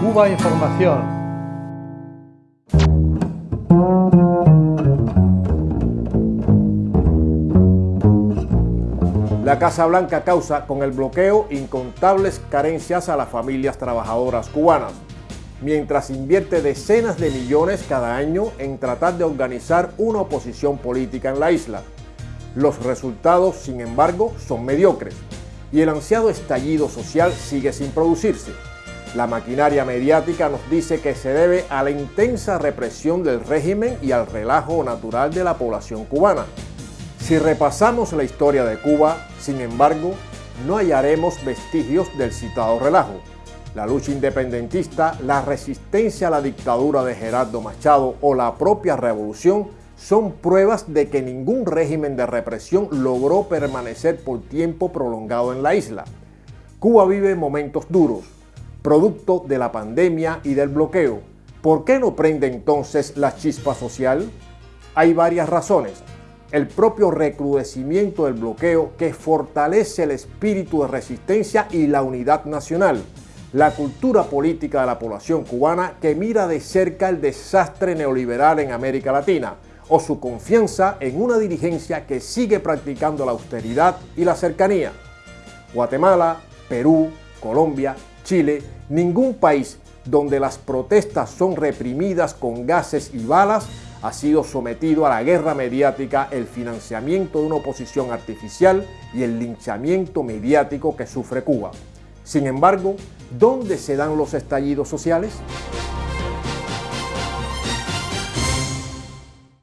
Cuba Información. La Casa Blanca causa con el bloqueo incontables carencias a las familias trabajadoras cubanas, mientras invierte decenas de millones cada año en tratar de organizar una oposición política en la isla. Los resultados, sin embargo, son mediocres y el ansiado estallido social sigue sin producirse. La maquinaria mediática nos dice que se debe a la intensa represión del régimen y al relajo natural de la población cubana. Si repasamos la historia de Cuba, sin embargo, no hallaremos vestigios del citado relajo. La lucha independentista, la resistencia a la dictadura de Gerardo Machado o la propia revolución son pruebas de que ningún régimen de represión logró permanecer por tiempo prolongado en la isla. Cuba vive momentos duros, producto de la pandemia y del bloqueo. ¿Por qué no prende entonces la chispa social? Hay varias razones. El propio recrudecimiento del bloqueo que fortalece el espíritu de resistencia y la unidad nacional. La cultura política de la población cubana que mira de cerca el desastre neoliberal en América Latina o su confianza en una dirigencia que sigue practicando la austeridad y la cercanía. Guatemala, Perú, Colombia, Chile, ningún país donde las protestas son reprimidas con gases y balas ha sido sometido a la guerra mediática, el financiamiento de una oposición artificial y el linchamiento mediático que sufre Cuba. Sin embargo, ¿dónde se dan los estallidos sociales?